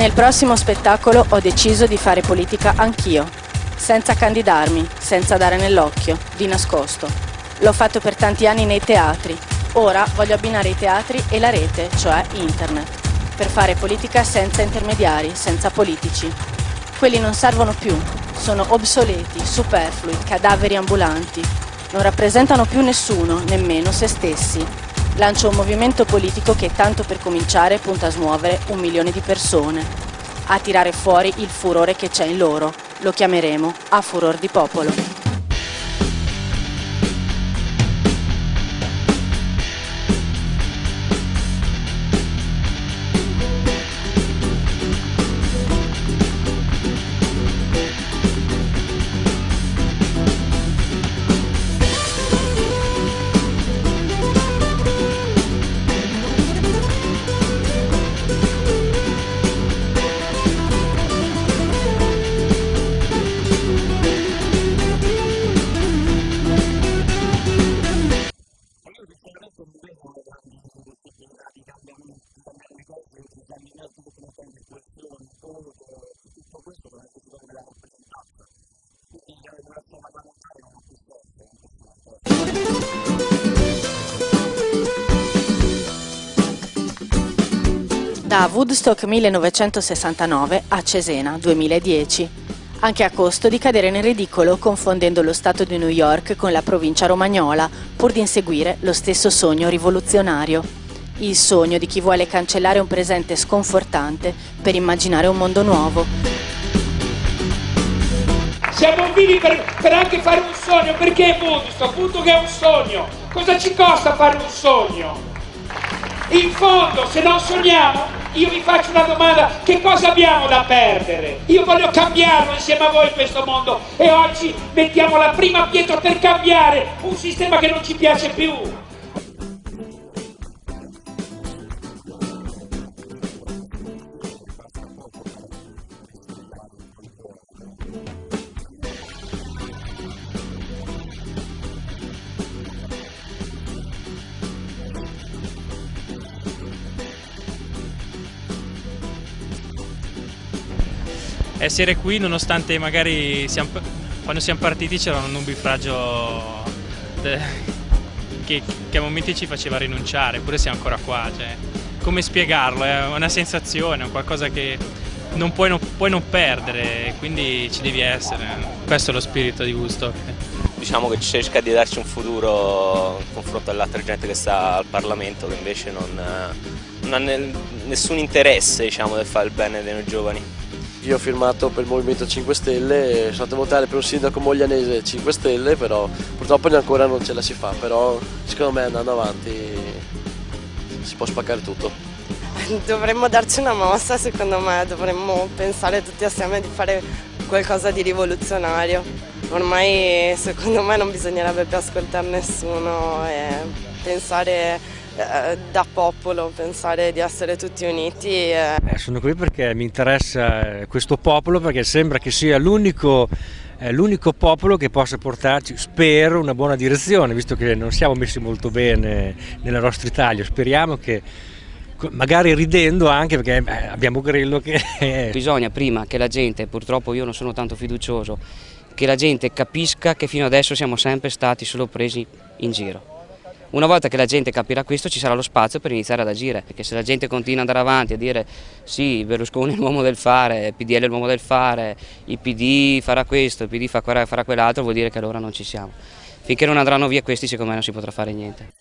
Nel prossimo spettacolo ho deciso di fare politica anch'io, senza candidarmi, senza dare nell'occhio, di nascosto. L'ho fatto per tanti anni nei teatri, ora voglio abbinare i teatri e la rete, cioè internet, per fare politica senza intermediari, senza politici. Quelli non servono più, sono obsoleti, superflui, cadaveri ambulanti. Non rappresentano più nessuno, nemmeno se stessi. Lancio un movimento politico che tanto per cominciare punta a smuovere un milione di persone, a tirare fuori il furore che c'è in loro. Lo chiameremo a furor di popolo. Da Woodstock 1969 a Cesena 2010, anche a costo di cadere nel ridicolo confondendo lo Stato di New York con la provincia romagnola pur di inseguire lo stesso sogno rivoluzionario, il sogno di chi vuole cancellare un presente sconfortante per immaginare un mondo nuovo. Siamo vivi per, per anche fare un sogno, perché è Woodstock? Appunto che è un sogno. Cosa ci costa fare un sogno? In fondo, se non sogniamo, io vi faccio una domanda, che cosa abbiamo da perdere? Io voglio cambiarlo insieme a voi questo mondo e oggi mettiamo la prima pietra per cambiare un sistema che non ci piace più. Essere qui nonostante magari siamo, quando siamo partiti c'era un nubifragio che, che, a momenti ci faceva rinunciare, eppure siamo ancora qua. Cioè, come spiegarlo? È una sensazione, è qualcosa che non puoi non, puoi non perdere, quindi ci devi essere. Questo è lo spirito di Woodstock. Diciamo che cerca di darci un futuro in confronto all'altra gente che sta al Parlamento che invece non, non ha nessun interesse diciamo, del fare il bene dei giovani. Io ho firmato per il Movimento 5 Stelle, sono andato a votare per un sindaco moglianese 5 Stelle, però purtroppo ancora non ce la si fa, però secondo me andando avanti si può spaccare tutto. Dovremmo darci una mossa secondo me, dovremmo pensare tutti assieme di fare qualcosa di rivoluzionario. Ormai secondo me non bisognerebbe più ascoltare nessuno e pensare da popolo, pensare di essere tutti uniti. Eh. Eh, sono qui perché mi interessa questo popolo perché sembra che sia l'unico l'unico popolo che possa portarci, spero, una buona direzione, visto che non siamo messi molto bene nella nostra Italia. Speriamo che magari ridendo anche perché abbiamo Grillo che... Bisogna prima che la gente, purtroppo io non sono tanto fiducioso, che la gente capisca che fino adesso siamo sempre stati solo presi in giro. Una volta che la gente capirà questo ci sarà lo spazio per iniziare ad agire, perché se la gente continua ad andare avanti a dire sì, Berlusconi è l'uomo del fare, PDL è l'uomo del fare, il PD farà questo, il PD farà quell'altro, vuol dire che allora non ci siamo. Finché non andranno via questi secondo me non si potrà fare niente.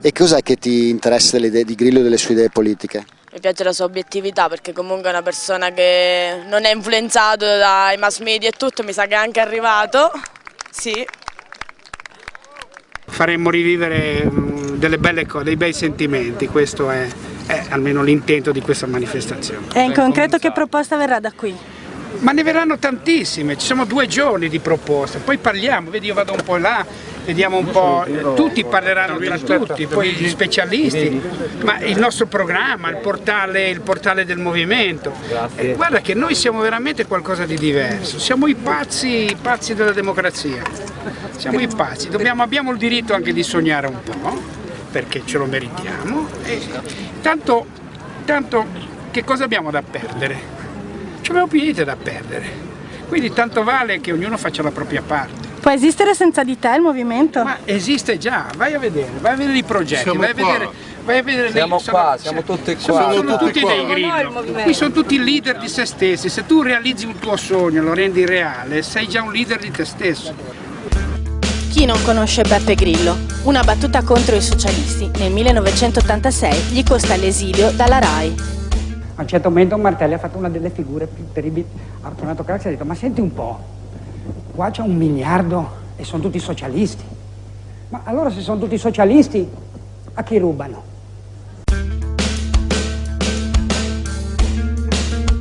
E cos'è che ti interessa delle idee di Grillo e delle sue idee politiche? Mi piace la sua obiettività perché comunque è una persona che non è influenzato dai mass media e tutto, mi sa che è anche arrivato. Sì. Faremmo rivivere mm, delle belle cose, dei bei sentimenti, questo è, è almeno l'intento di questa manifestazione. E in concreto che proposta verrà da qui? Ma ne verranno tantissime, ci sono due giorni di proposte, poi parliamo, vedi io vado un po' là vediamo un po', tutti parleranno tra tutti, poi gli specialisti, ma il nostro programma, il portale, il portale del movimento, eh, guarda che noi siamo veramente qualcosa di diverso, siamo i pazzi, i pazzi della democrazia, siamo i pazzi, Dobbiamo, abbiamo il diritto anche di sognare un po', perché ce lo meritiamo, e tanto, tanto che cosa abbiamo da perdere? Ci abbiamo più niente da perdere, quindi tanto vale che ognuno faccia la propria parte. Può esistere senza di te il movimento? Ma esiste già, vai a vedere, vai a vedere i progetti, Siamo vai a vedere, vai a vedere Siamo le, qua, siamo tutti sono, qua. sono tutti tutti qua. dei grillo. Qui sono tutti leader di se stessi, se tu realizzi un tuo sogno, lo rendi reale, sei già un leader di te stesso. Chi non conosce Beppe Grillo? Una battuta contro i socialisti nel 1986 gli costa l'esilio dalla RAI. A un certo momento Martelli ha fatto una delle figure più terribili. Ha tornato Craxi e ha detto, ma senti un po', qua c'è un miliardo e sono tutti socialisti. Ma allora se sono tutti socialisti, a chi rubano?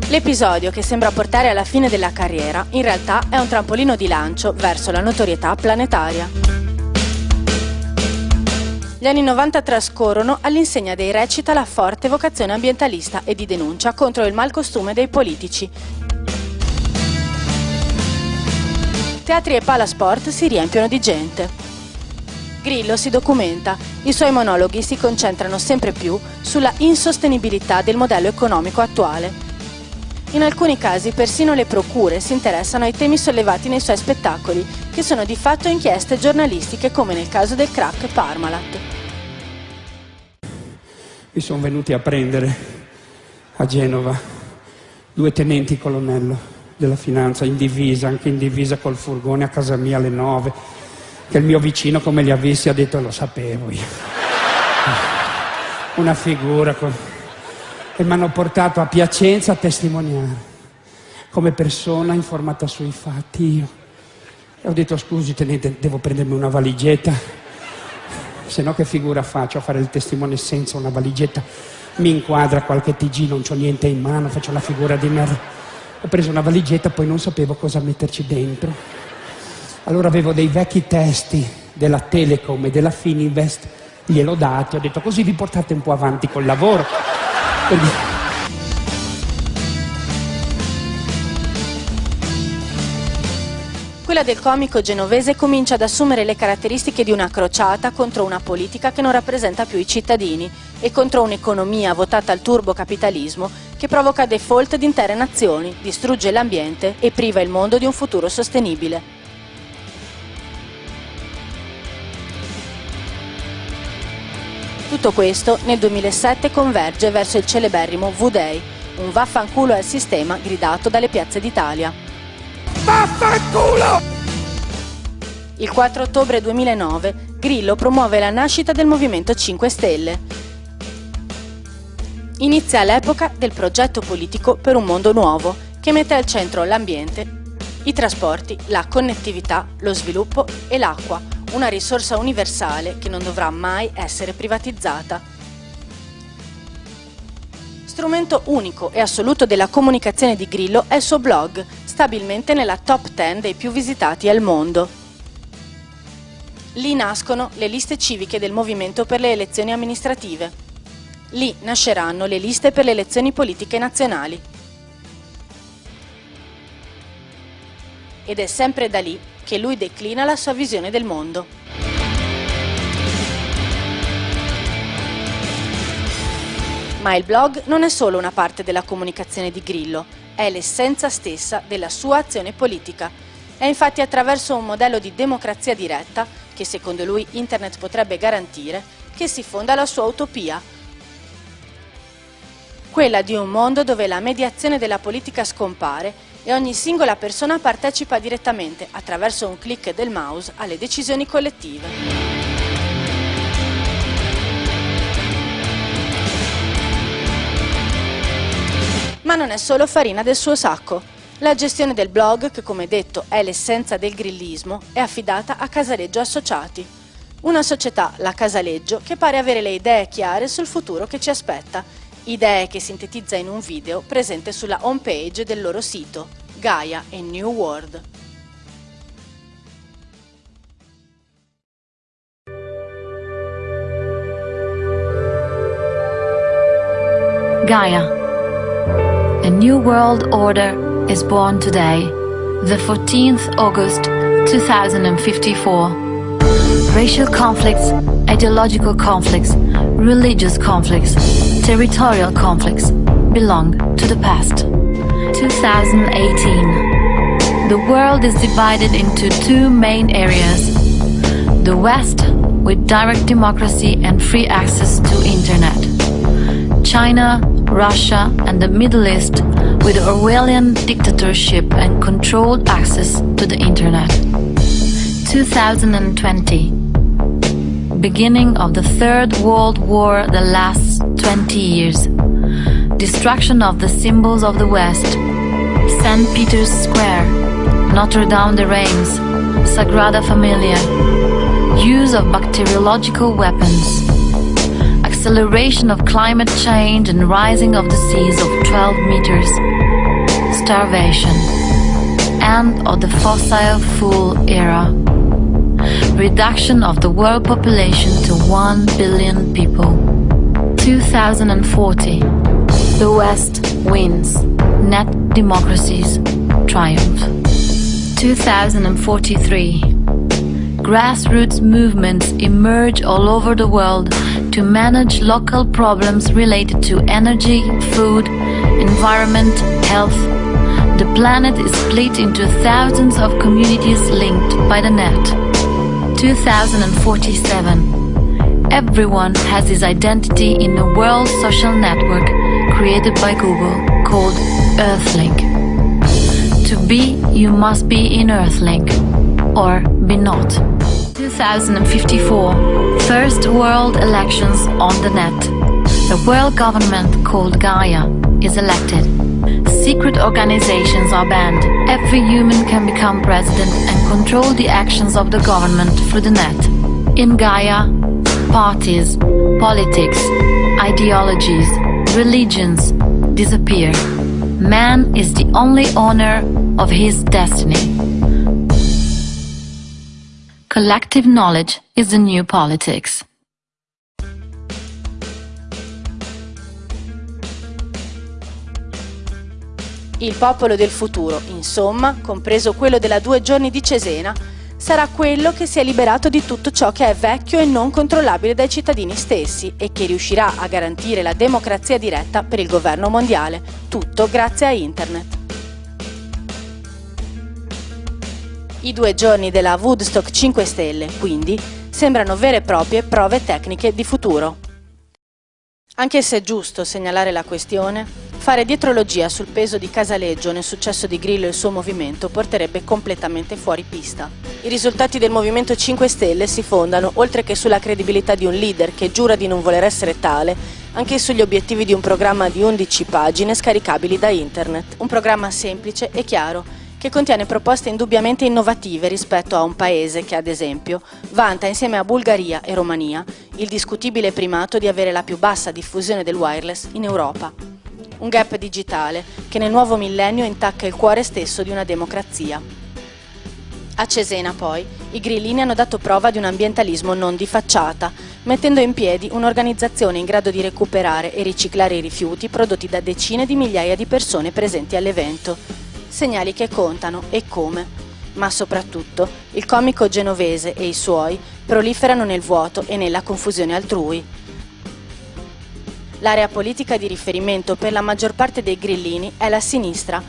L'episodio che sembra portare alla fine della carriera in realtà è un trampolino di lancio verso la notorietà planetaria. Gli anni 90 trascorrono all'insegna dei recita la forte vocazione ambientalista e di denuncia contro il malcostume dei politici. Teatri e palasport si riempiono di gente. Grillo si documenta, i suoi monologhi si concentrano sempre più sulla insostenibilità del modello economico attuale. In alcuni casi persino le procure si interessano ai temi sollevati nei suoi spettacoli, che sono di fatto inchieste giornalistiche come nel caso del crack Parmalat. Mi sono venuti a prendere a Genova due tenenti colonnello della finanza in divisa, anche in divisa col furgone a casa mia alle nove, che il mio vicino come li ha visti ha detto lo sapevo io. Una figura con... e mi hanno portato a Piacenza a testimoniare come persona informata sui fatti io. E ho detto scusi tenente, devo prendermi una valigetta, se no che figura faccio a fare il testimone senza una valigetta? Mi inquadra qualche TG, non c'ho niente in mano, faccio la figura di merda. Ho preso una valigetta, poi non sapevo cosa metterci dentro. Allora avevo dei vecchi testi della Telecom e della Fininvest, gliel'ho dati, ho detto così vi portate un po' avanti col lavoro. Quindi- Quella del comico genovese comincia ad assumere le caratteristiche di una crociata contro una politica che non rappresenta più i cittadini e contro un'economia votata al turbocapitalismo che provoca default di intere nazioni, distrugge l'ambiente e priva il mondo di un futuro sostenibile. Tutto questo nel 2007 converge verso il celeberrimo V-Day, un vaffanculo al sistema gridato dalle piazze d'Italia. Il 4 ottobre 2009 Grillo promuove la nascita del Movimento 5 Stelle. Inizia l'epoca del progetto politico per un mondo nuovo che mette al centro l'ambiente, i trasporti, la connettività, lo sviluppo e l'acqua, una risorsa universale che non dovrà mai essere privatizzata. Strumento unico e assoluto della comunicazione di Grillo è il suo blog, stabilmente nella top 10 dei più visitati al mondo. Lì nascono le liste civiche del Movimento per le elezioni amministrative. Lì nasceranno le liste per le elezioni politiche nazionali. Ed è sempre da lì che lui declina la sua visione del mondo. Ma il blog non è solo una parte della comunicazione di Grillo, è l'essenza stessa della sua azione politica. È infatti attraverso un modello di democrazia diretta, che secondo lui Internet potrebbe garantire, che si fonda la sua utopia. Quella di un mondo dove la mediazione della politica scompare e ogni singola persona partecipa direttamente, attraverso un clic del mouse, alle decisioni collettive. ma non è solo farina del suo sacco. La gestione del blog, che come detto è l'essenza del grillismo, è affidata a Casaleggio Associati, una società, la Casaleggio, che pare avere le idee chiare sul futuro che ci aspetta, idee che sintetizza in un video presente sulla homepage del loro sito, Gaia e New World. Gaia A new world order is born today, the 14th August 2054. Racial conflicts, ideological conflicts, religious conflicts, territorial conflicts belong to the past. 2018. The world is divided into two main areas. The West, with direct democracy and free access to internet. China, Russia and the Middle East with Orwellian dictatorship and controlled access to the internet. 2020. Beginning of the Third World War that lasts 20 years. Destruction of the symbols of the West. St. Peter's Square, Notre Dame de Reims, Sagrada Familia. Use of bacteriological weapons. Acceleration of climate change and rising of the seas of 12 meters. Starvation. End of the fossil fuel era. Reduction of the world population to 1 billion people. 2040. The West wins. Net democracies triumph. 2043. Grassroots movements emerge all over the world to manage local problems related to energy, food, environment, health. The planet is split into thousands of communities linked by the net. 2047. Everyone has his identity in a world social network created by Google called Earthlink. To be, you must be in Earthlink, or be not. 2054. First world elections on the net. The world government called Gaia is elected. Secret organizations are banned. Every human can become president and control the actions of the government through the net. In Gaia, parties, politics, ideologies, religions disappear. Man is the only owner of his destiny. Collective knowledge is the new politics. Il popolo del futuro, insomma, compreso quello della due giorni di Cesena, sarà quello che si è liberato di tutto ciò che è vecchio e non controllabile dai cittadini stessi e che riuscirà a garantire la democrazia diretta per il governo mondiale, tutto grazie a Internet. I due giorni della Woodstock 5 Stelle, quindi, sembrano vere e proprie prove tecniche di futuro. Anche se è giusto segnalare la questione, fare dietrologia sul peso di Casaleggio nel successo di Grillo e il suo movimento porterebbe completamente fuori pista. I risultati del Movimento 5 Stelle si fondano, oltre che sulla credibilità di un leader che giura di non voler essere tale, anche sugli obiettivi di un programma di 11 pagine scaricabili da internet. Un programma semplice e chiaro, che contiene proposte indubbiamente innovative rispetto a un paese che, ad esempio, vanta insieme a Bulgaria e Romania il discutibile primato di avere la più bassa diffusione del wireless in Europa. Un gap digitale che nel nuovo millennio intacca il cuore stesso di una democrazia. A Cesena, poi, i grillini hanno dato prova di un ambientalismo non di facciata, mettendo in piedi un'organizzazione in grado di recuperare e riciclare i rifiuti prodotti da decine di migliaia di persone presenti all'evento segnali che contano e come. Ma soprattutto il comico genovese e i suoi proliferano nel vuoto e nella confusione altrui. L'area politica di riferimento per la maggior parte dei grillini è la sinistra,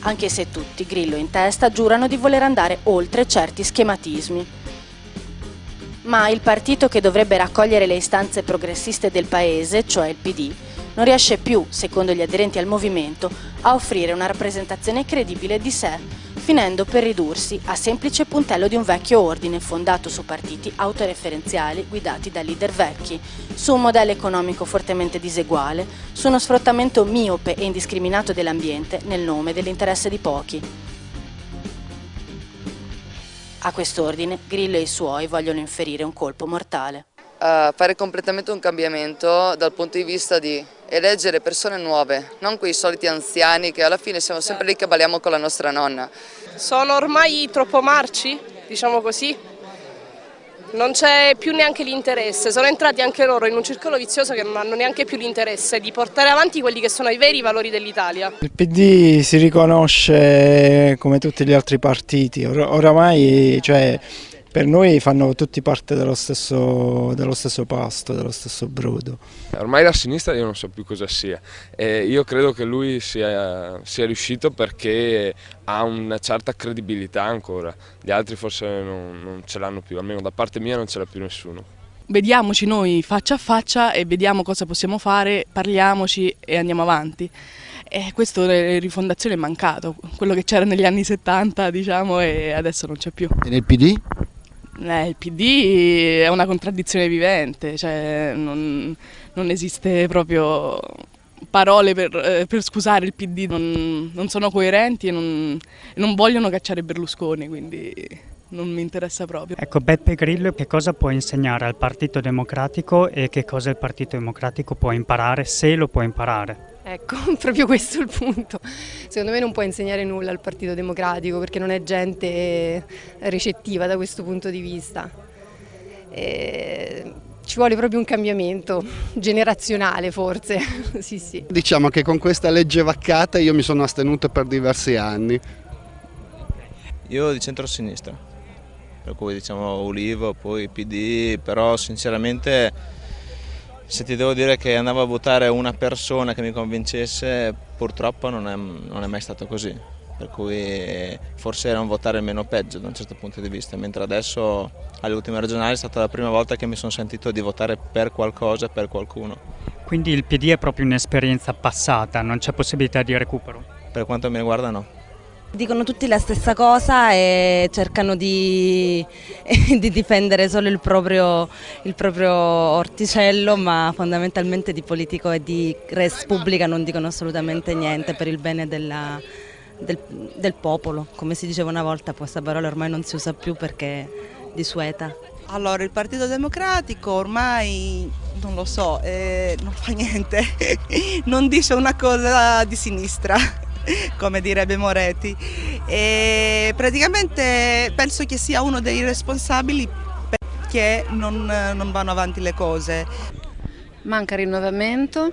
anche se tutti, Grillo in testa, giurano di voler andare oltre certi schematismi. Ma il partito che dovrebbe raccogliere le istanze progressiste del paese, cioè il PD, non riesce più, secondo gli aderenti al movimento, a offrire una rappresentazione credibile di sé, finendo per ridursi a semplice puntello di un vecchio ordine fondato su partiti autoreferenziali guidati da leader vecchi, su un modello economico fortemente diseguale, su uno sfruttamento miope e indiscriminato dell'ambiente nel nome dell'interesse di pochi. A quest'ordine Grillo e i suoi vogliono inferire un colpo mortale. Uh, fare completamente un cambiamento dal punto di vista di eleggere persone nuove, non quei soliti anziani che alla fine siamo sempre lì che balliamo con la nostra nonna. Sono ormai troppo marci, diciamo così, non c'è più neanche l'interesse, sono entrati anche loro in un circolo vizioso che non hanno neanche più l'interesse di portare avanti quelli che sono i veri valori dell'Italia. Il PD si riconosce come tutti gli altri partiti, Or oramai cioè, per noi fanno tutti parte dello stesso, dello stesso, pasto, dello stesso brodo. Ormai la sinistra io non so più cosa sia e io credo che lui sia, sia riuscito perché ha una certa credibilità ancora, gli altri forse non, non ce l'hanno più, almeno da parte mia non ce l'ha più nessuno. Vediamoci noi faccia a faccia e vediamo cosa possiamo fare, parliamoci e andiamo avanti. E questo rifondazione è mancato, quello che c'era negli anni 70 diciamo e adesso non c'è più. E nel PD? Eh, il PD è una contraddizione vivente, cioè non, non esiste proprio parole per, eh, per, scusare il PD, non, non sono coerenti e non, non, vogliono cacciare Berlusconi, quindi non mi interessa proprio. Ecco, Beppe Grillo che cosa può insegnare al Partito Democratico e che cosa il Partito Democratico può imparare, se lo può imparare? Ecco, proprio questo è il punto. Secondo me non può insegnare nulla al Partito Democratico perché non è gente ricettiva da questo punto di vista. E ci vuole proprio un cambiamento generazionale forse, sì, sì. Diciamo che con questa legge vaccata io mi sono astenuto per diversi anni. Io di centro-sinistra, per cui diciamo Ulivo, poi PD, però sinceramente se ti devo dire che andavo a votare una persona che mi convincesse, purtroppo non è, non è mai stato così. Per cui forse era un votare meno peggio da un certo punto di vista, mentre adesso alle ultime regionali è stata la prima volta che mi sono sentito di votare per qualcosa, per qualcuno. Quindi il PD è proprio un'esperienza passata, non c'è possibilità di recupero? Per quanto mi riguarda no. Dicono tutti la stessa cosa e cercano di, di difendere solo il proprio, il proprio, orticello, ma fondamentalmente di politico e di res pubblica non dicono assolutamente niente per il bene della, del, del, popolo. Come si diceva una volta, questa parola ormai non si usa più perché è disueta. Allora, il Partito Democratico ormai, non lo so, eh, non fa niente, non dice una cosa di sinistra come direbbe Moretti. E praticamente penso che sia uno dei responsabili perché non, non vanno avanti le cose. Manca rinnovamento,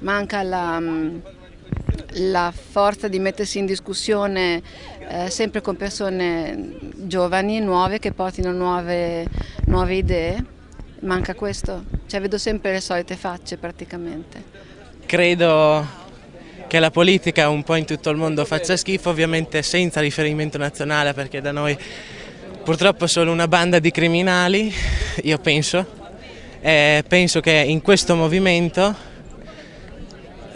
manca la, la forza di mettersi in discussione eh, sempre con persone giovani, nuove, che portino nuove, nuove idee. Manca questo, cioè vedo sempre le solite facce praticamente. Credo che la politica un po' in tutto il mondo faccia schifo, ovviamente senza riferimento nazionale perché da noi purtroppo solo una banda di criminali, io penso, e penso che in questo movimento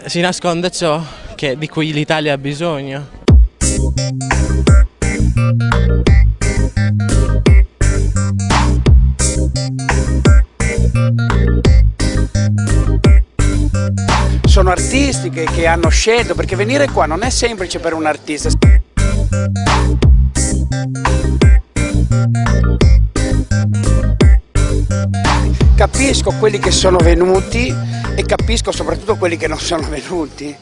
si nasconda ciò che, di cui l'Italia ha bisogno. Sono artisti che, che hanno scelto, perché venire qua non è semplice per un artista. Capisco quelli che sono venuti e capisco soprattutto quelli che non sono venuti.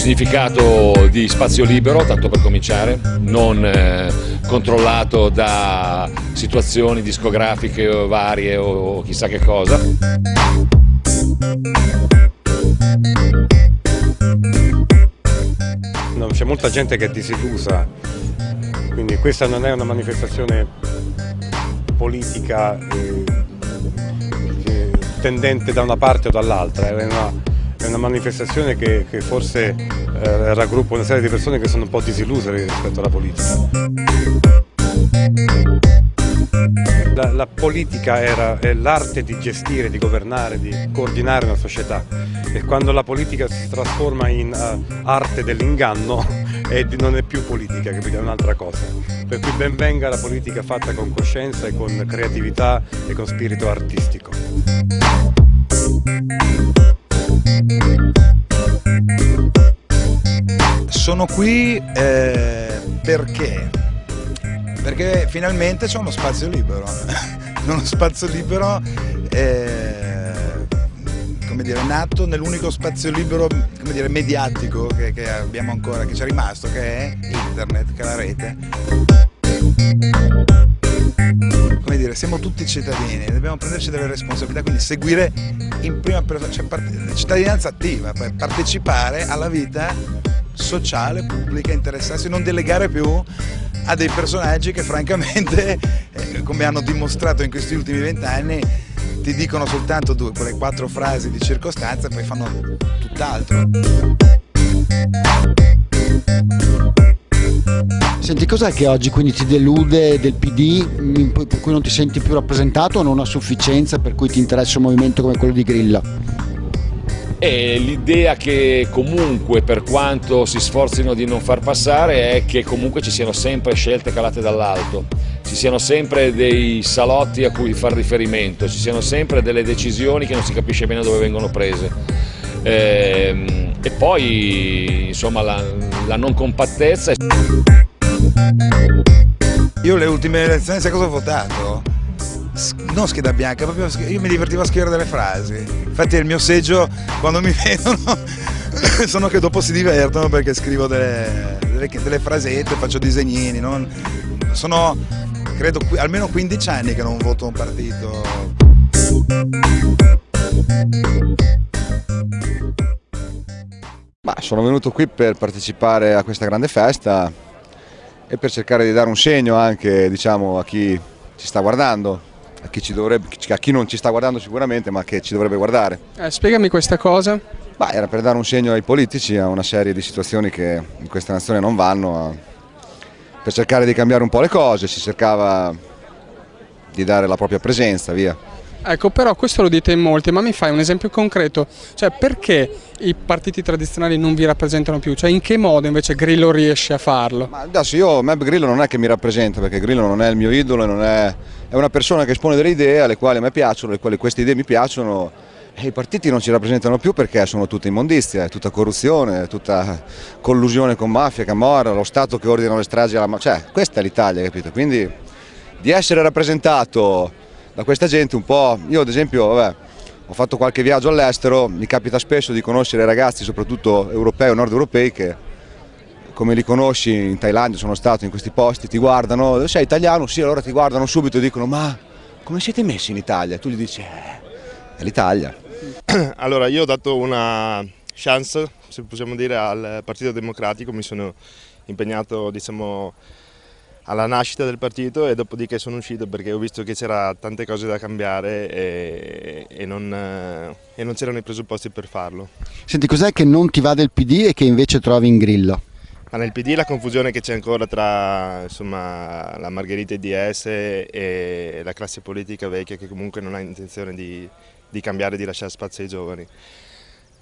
Significato di spazio libero, tanto per cominciare, non eh, controllato da situazioni discografiche varie o chissà che cosa. C'è molta gente che è disillusa, quindi questa non è una manifestazione politica eh, tendente da una parte o dall'altra, è una una manifestazione che, che forse eh, raggruppa una serie di persone che sono un po' disilluse rispetto alla politica. La, la politica era, è l'arte di gestire, di governare, di coordinare una società e quando la politica si trasforma in uh, arte dell'inganno non è più politica, capito? è un'altra cosa. Per cui ben venga la politica fatta con coscienza e con creatività e con spirito artistico. Sono qui eh, perché? Perché finalmente c'è uno spazio libero, uno spazio libero eh, come dire, nato nell'unico spazio libero come dire, mediatico che, che abbiamo ancora, che ci è rimasto, che è internet, che è la rete. Siamo tutti cittadini, dobbiamo prenderci delle responsabilità, quindi seguire in prima persona, cioè cittadinanza attiva, partecipare alla vita sociale, pubblica, interessarsi, non delegare più a dei personaggi che francamente, eh, come hanno dimostrato in questi ultimi vent'anni, ti dicono soltanto due, quelle quattro frasi di circostanza e poi fanno tutt'altro. Senti, cos'è che oggi quindi ti delude del PD, per cui non ti senti più rappresentato o non a sufficienza per cui ti interessa un movimento come quello di Grillo? E l'idea che comunque per quanto si sforzino di non far passare è che comunque ci siano sempre scelte calate dall'alto, ci siano sempre dei salotti a cui far riferimento, ci siano sempre delle decisioni che non si capisce bene dove vengono prese. E, e poi insomma la, la non compattezza. Io le ultime elezioni sai cosa ho votato? non scheda bianca, proprio io mi divertivo a scrivere delle frasi. Infatti il mio seggio quando mi vedono sono che dopo si divertono perché scrivo delle, delle, delle frasette, faccio disegnini. Non, sono credo almeno 15 anni che non voto un partito. Ma sono venuto qui per partecipare a questa grande festa e per cercare di dare un segno anche diciamo, a chi ci sta guardando a chi, dovrebbe, a chi, non ci sta guardando sicuramente ma che ci dovrebbe guardare. Eh, spiegami questa cosa. Bah, era per dare un segno ai politici a una serie di situazioni che in questa nazione non vanno, a, per cercare di cambiare un po' le cose, si cercava di dare la propria presenza, via. Ecco, però questo lo dite in molti, ma mi fai un esempio concreto? Cioè, perché i partiti tradizionali non vi rappresentano più? Cioè, in che modo invece Grillo riesce a farlo? Ma adesso io, me Grillo non è che mi rappresenta, perché Grillo non è il mio idolo, è, è una persona che espone delle idee alle quali a me piacciono, alle quali queste idee mi piacciono e i partiti non ci rappresentano più perché sono tutta immondizia, è tutta corruzione, è tutta collusione con mafia, camorra, lo Stato che ordina le stragi alla mafia, cioè questa è l'Italia, capito? Quindi di essere rappresentato da questa gente un po', io ad esempio vabbè, ho fatto qualche viaggio all'estero, mi capita spesso di conoscere ragazzi soprattutto europei o nord europei che come li conosci in Thailandia, sono stato in questi posti, ti guardano, sei italiano? Sì, allora ti guardano subito e dicono ma come siete messi in Italia? Tu gli dici eh, è l'Italia. Allora io ho dato una chance, se possiamo dire, al Partito Democratico, mi sono impegnato diciamo, alla nascita del partito e dopodiché sono uscito perché ho visto che c'era tante cose da cambiare e, e non, eh, non c'erano i presupposti per farlo. Senti, cos'è che non ti va del PD e che invece trovi in Grillo? Ma nel PD la confusione che c'è ancora tra insomma, la Margherita DS e la classe politica vecchia che comunque non ha intenzione di, di cambiare, di lasciare spazio ai giovani.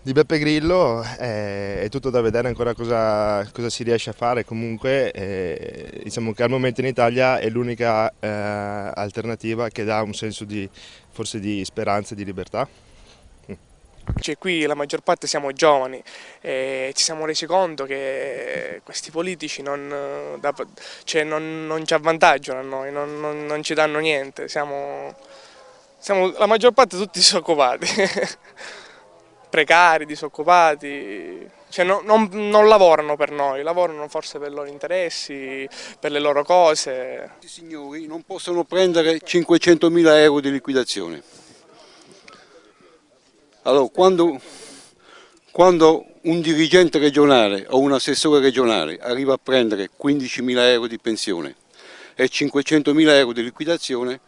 Di Beppe Grillo eh, è tutto da vedere ancora cosa, cosa si riesce a fare, comunque eh, diciamo che al momento in Italia è l'unica eh, alternativa che dà un senso di, forse di speranza e di libertà. Cioè, qui la maggior parte siamo giovani e ci siamo resi conto che questi politici non, cioè non, non ci avvantaggiano a noi, non, non, ci danno niente, siamo, siamo la maggior parte tutti disoccupati. precari, disoccupati, cioè no, non, non, lavorano per noi, lavorano forse per i loro interessi, per le loro cose. I signori non possono prendere 500 mila euro di liquidazione. Allora, quando, quando un dirigente regionale o un assessore regionale arriva a prendere 15 mila euro di pensione e 500 mila euro di liquidazione,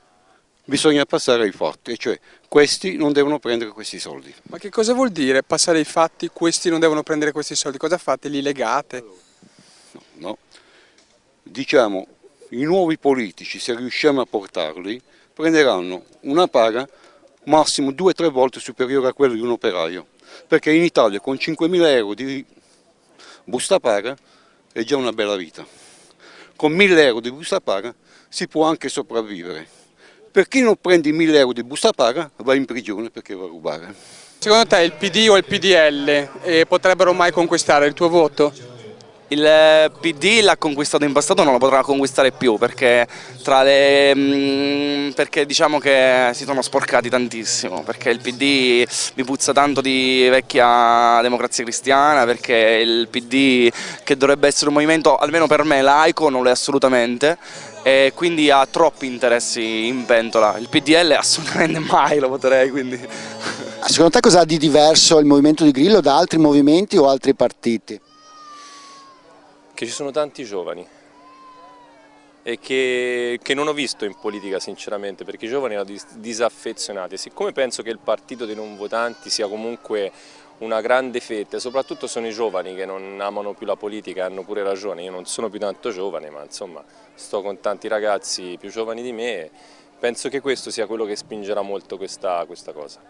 bisogna passare ai fatti, cioè questi non devono prendere questi soldi. Ma che cosa vuol dire passare ai fatti, questi non devono prendere questi soldi? Cosa fate? Li legate? No, no. diciamo i nuovi politici, se riusciamo a portarli, prenderanno una paga massimo due o tre volte superiore a quella di un operaio, perché in Italia con 5.000 euro di busta paga è già una bella vita. Con 1.000 euro di busta paga si può anche sopravvivere per chi non prende i 1000 euro di busta paga va in prigione perché va a rubare. Secondo te il PD o il PDL eh, potrebbero mai conquistare il tuo voto? Il PD l'ha conquistato in passato, non lo potrà conquistare più perché, le, mh, perché, diciamo che si sono sporcati tantissimo, perché il PD mi puzza tanto di vecchia democrazia cristiana, perché il PD che dovrebbe essere un movimento, almeno per me, laico, non lo è assolutamente e quindi ha troppi interessi in pentola. Il PDL assolutamente mai lo voterei, quindi... Secondo te cosa ha di diverso il movimento di Grillo da altri movimenti o altri partiti? che ci sono tanti giovani e che, che, non ho visto in politica sinceramente perché i giovani erano disaffezionati siccome penso che il partito dei non votanti sia comunque una grande fetta soprattutto sono i giovani che non amano più la politica hanno pure ragione io non sono più tanto giovane ma insomma sto con tanti ragazzi più giovani di me penso che questo sia quello che spingerà molto questa, questa cosa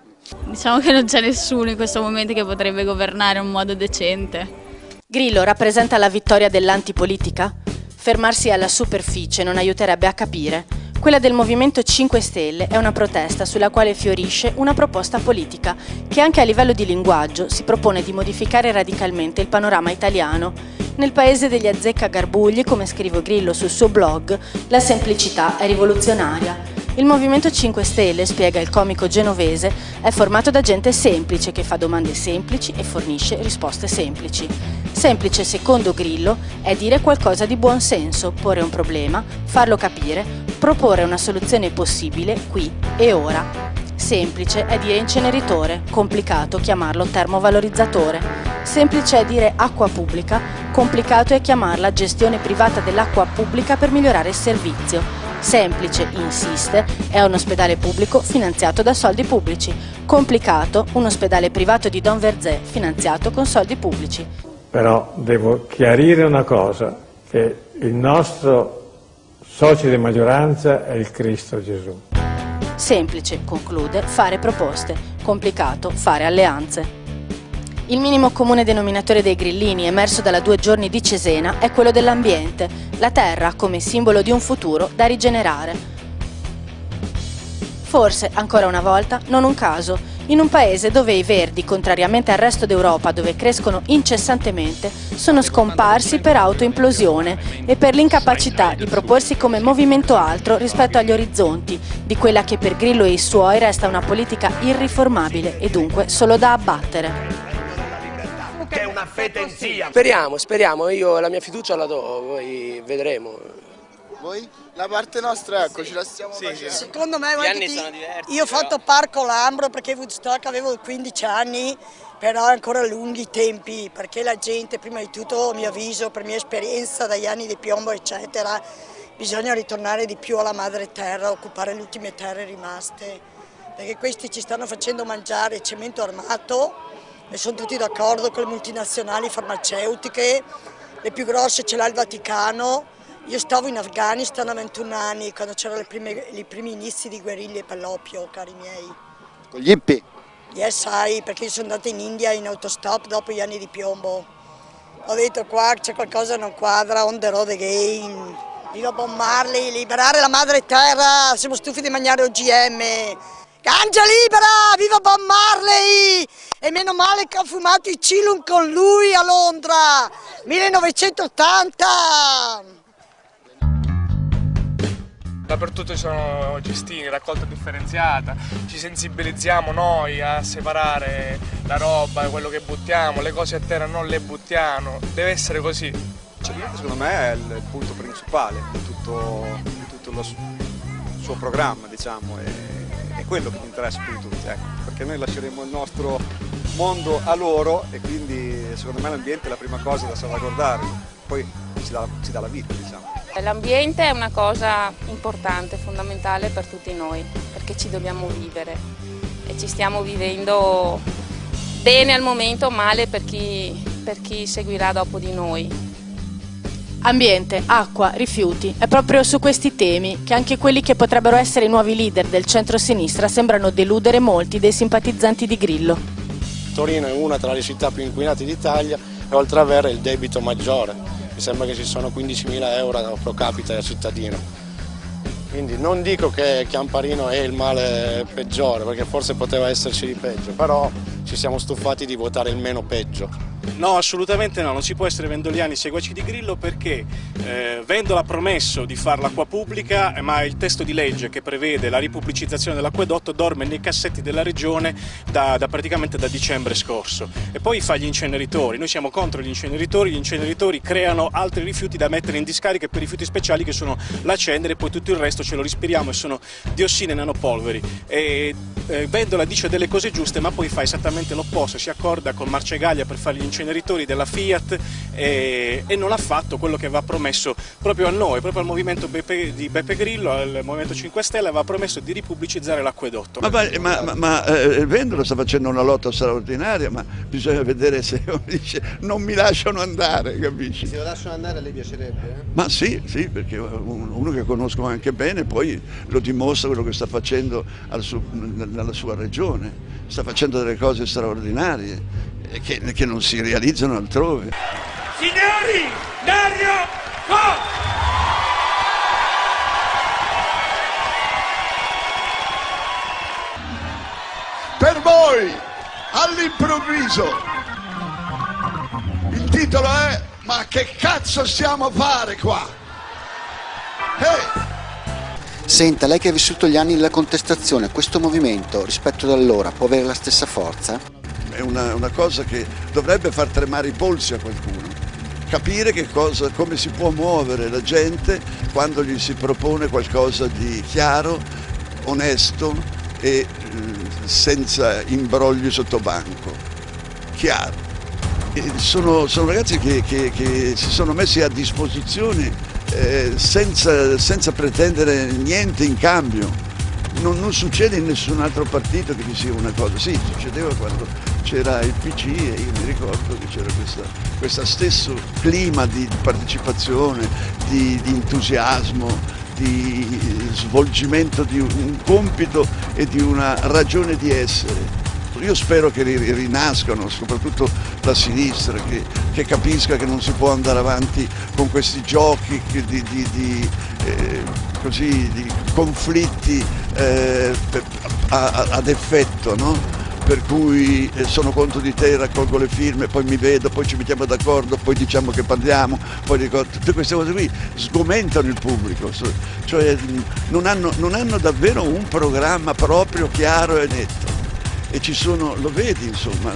diciamo che non c'è nessuno in questo momento che potrebbe governare in un modo decente Grillo rappresenta la vittoria dell'antipolitica? Fermarsi alla superficie non aiuterebbe a capire. Quella del Movimento 5 Stelle è una protesta sulla quale fiorisce una proposta politica che anche a livello di linguaggio si propone di modificare radicalmente il panorama italiano. Nel paese degli azzecca garbugli, come scrive Grillo sul suo blog, la semplicità è rivoluzionaria. Il Movimento 5 Stelle, spiega il comico genovese, è formato da gente semplice che fa domande semplici e fornisce risposte semplici. Semplice, secondo Grillo, è dire qualcosa di buon senso, porre un problema, farlo capire, proporre una soluzione possibile qui e ora. Semplice è dire inceneritore, complicato chiamarlo termovalorizzatore. Semplice è dire acqua pubblica, complicato è chiamarla gestione privata dell'acqua pubblica per migliorare il servizio. Semplice, insiste, è un ospedale pubblico finanziato da soldi pubblici. Complicato, un ospedale privato di Don Verzé finanziato con soldi pubblici. Però devo chiarire una cosa, che il nostro socio di maggioranza è il Cristo Gesù. Semplice, conclude, fare proposte. Complicato, fare alleanze. Il minimo comune denominatore dei grillini emerso dalla due giorni di Cesena è quello dell'ambiente, la terra come simbolo di un futuro da rigenerare. Forse, ancora una volta, non un caso, in un paese dove i verdi, contrariamente al resto d'Europa dove crescono incessantemente, sono scomparsi per autoimplosione e per l'incapacità di proporsi come movimento altro rispetto agli orizzonti di quella che per Grillo e i suoi resta una politica irriformabile e dunque solo da abbattere che è una fetenzia. Speriamo, speriamo, io la mia fiducia la do, poi vedremo. Voi? La parte nostra, ecco, ce la stiamo sì, facendo. Secondo me, Gli anni ti... sono diversi. Io ho fatto Parco Lambro perché Woodstock avevo 15 anni, però ancora lunghi tempi, perché la gente, prima di tutto, mi avviso, per mia esperienza dagli anni di piombo, eccetera, bisogna ritornare di più alla madre terra, occupare le ultime terre rimaste, perché questi ci stanno facendo mangiare cemento armato, e sono tutti d'accordo con le multinazionali farmaceutiche, le più grosse ce l'ha il Vaticano. Io stavo in Afghanistan a 21 anni quando c'erano i primi inizi di guerriglie per l'oppio, cari miei. Con gli hippie? Yes, sai, perché io sono andata in India in autostop dopo gli anni di piombo. Ho detto qua c'è qualcosa che non quadra, on the road again. Viva Bob Marley, liberare la madre terra, siamo stufi di mangiare OGM. Ganja libera, viva Bob Marley! E meno male che ho fumato i Cilum con lui a Londra, 1980! Dappertutto ci sono gestini, raccolta differenziata, ci sensibilizziamo noi a separare la roba, quello che buttiamo, le cose a terra non le buttiamo, deve essere così. Cioè, secondo me è il punto principale di tutto, di tutto lo suo programma, diciamo. E quello che mi interessa più di tutti, ecco, perché noi lasceremo il nostro mondo a loro e quindi secondo me l'ambiente è la prima cosa da salvaguardare, poi ci dà, ci dà la vita diciamo. L'ambiente è una cosa importante, fondamentale per tutti noi, perché ci dobbiamo vivere e ci stiamo vivendo bene al momento, male per chi, per chi seguirà dopo di noi. Ambiente, acqua, rifiuti, è proprio su questi temi che anche quelli che potrebbero essere i nuovi leader del centro-sinistra sembrano deludere molti dei simpatizzanti di Grillo. Torino è una tra le città più inquinate d'Italia e oltre ad avere il debito maggiore, mi sembra che ci sono 15.000 euro pro capite al cittadino. Quindi non dico che Chiamparino è il male peggiore, perché forse poteva esserci di peggio, però ci siamo stufati di votare il meno peggio. No, assolutamente no, non si può essere vendoliani seguaci di Grillo perché eh, Vendola ha promesso di fare l'acqua pubblica, ma il testo di legge che prevede la ripubblicizzazione dell'acquedotto dorme nei cassetti della regione da, da, praticamente da dicembre scorso. E poi fa gli inceneritori, noi siamo contro gli inceneritori, gli inceneritori creano altri rifiuti da mettere in discariche per rifiuti speciali che sono la cenere e poi tutto il resto ce lo respiriamo e sono diossine e nanopolveri. E, eh, Vendola dice delle cose giuste ma poi fa esattamente l'opposto, si accorda con Marcegaglia per fare gli inceneritori della Fiat e, e, non ha fatto quello che aveva promesso proprio a noi, proprio al movimento Beppe, di Beppe Grillo, al Movimento 5 Stelle, aveva promesso di ripubblicizzare l'acquedotto. Ma, ma, ma, ma eh, Vendola sta facendo una lotta straordinaria, ma bisogna vedere se dice non mi lasciano andare, capisci? Se lo lasciano andare a lei piacerebbe? Eh? Ma sì, sì, perché uno che conosco anche bene poi lo dimostra quello che sta facendo suo, nella sua regione, sta facendo delle cose straordinarie che, che non si realizzano altrove. Signori, Dario Fo! Per voi, all'improvviso, il titolo è Ma che cazzo stiamo a fare qua? Hey! Senta, lei che ha vissuto gli anni della contestazione, questo movimento rispetto ad allora può avere la stessa forza? È una, una cosa che dovrebbe far tremare i polsi a qualcuno capire cosa, come si può muovere la gente quando gli si propone qualcosa di chiaro, onesto e eh, senza imbrogli sotto banco. Chiaro. Sono, sono, ragazzi che, che, che, si sono messi a disposizione eh, senza, senza pretendere niente in cambio. Non, non, succede in nessun altro partito che ci sia una cosa, sì, succedeva quando c'era il PC e io mi ricordo che c'era questo stesso clima di partecipazione, di, di entusiasmo, di svolgimento di un compito e di una ragione di essere. Io spero che rinascano, soprattutto la sinistra, che, che capisca che non si può andare avanti con questi giochi di, di, di, eh, così, di conflitti eh, ad effetto. No? Per cui eh, sono contro di te, raccolgo le firme, poi mi vedo, poi ci mettiamo d'accordo, poi diciamo che parliamo, poi dico, tutte queste cose qui sgomentano il pubblico, cioè non hanno, non hanno davvero un programma proprio chiaro e netto. E ci sono, lo vedi insomma,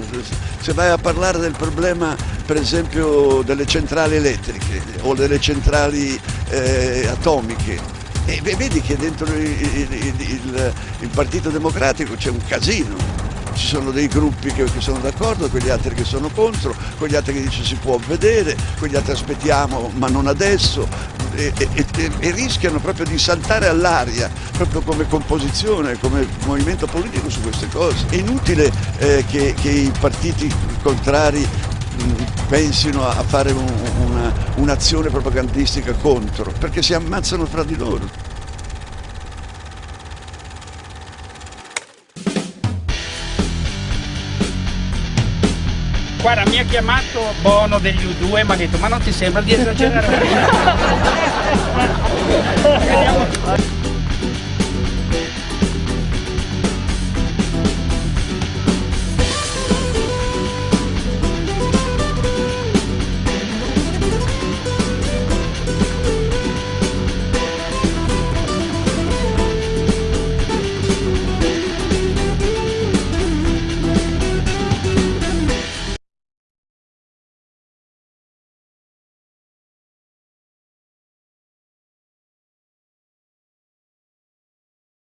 se vai a parlare del problema per esempio delle centrali elettriche o delle centrali eh, atomiche, e vedi che dentro il, il, il, il Partito Democratico c'è un casino, ci sono dei gruppi che, che sono d'accordo, quegli altri che sono contro, quegli altri che dicono si può vedere, quegli altri aspettiamo ma non adesso e, e, e, e rischiano proprio di saltare all'aria, proprio come composizione, come movimento politico su queste cose. È inutile eh, che, che i partiti contrari pensino a fare un'azione un propagandistica contro, perché si ammazzano fra di loro. Guarda, mi ha chiamato Bono degli U2 e mi ha detto ma non ti sembra di esagerare?